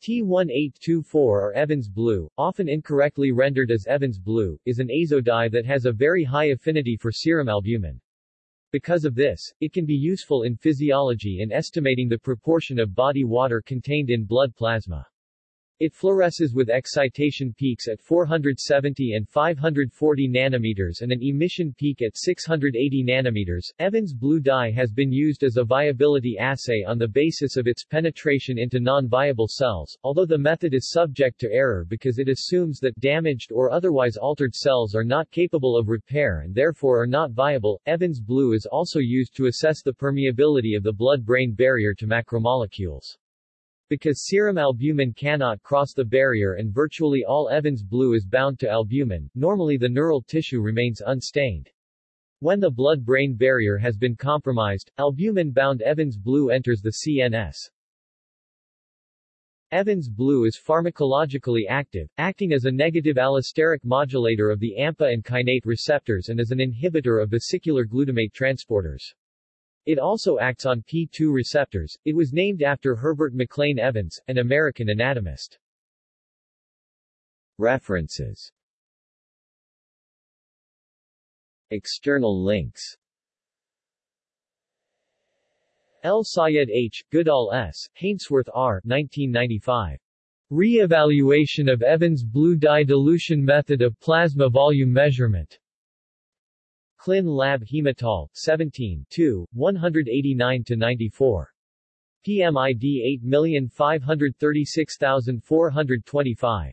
T1824 or Evans blue, often incorrectly rendered as Evans blue, is an azo dye that has a very high affinity for serum albumin. Because of this, it can be useful in physiology in estimating the proportion of body water contained in blood plasma. It fluoresces with excitation peaks at 470 and 540 nanometers and an emission peak at 680 nanometers. Evans blue dye has been used as a viability assay on the basis of its penetration into non-viable cells, although the method is subject to error because it assumes that damaged or otherwise altered cells are not capable of repair and therefore are not viable. Evans blue is also used to assess the permeability of the blood-brain barrier to macromolecules. Because serum albumin cannot cross the barrier and virtually all Evans blue is bound to albumin, normally the neural tissue remains unstained. When the blood-brain barrier has been compromised, albumin-bound Evans blue enters the CNS. Evans blue is pharmacologically active, acting as a negative allosteric modulator of the AMPA and kainate receptors and as an inhibitor of vesicular glutamate transporters. It also acts on P2 receptors. It was named after Herbert McLean Evans, an American anatomist. References External links El Sayed H., Goodall S., Hainsworth R. 1995. Re-evaluation of Evans blue dye dilution method of plasma volume measurement. Clin Lab Hematol, 17 189-94. PMID 8536425.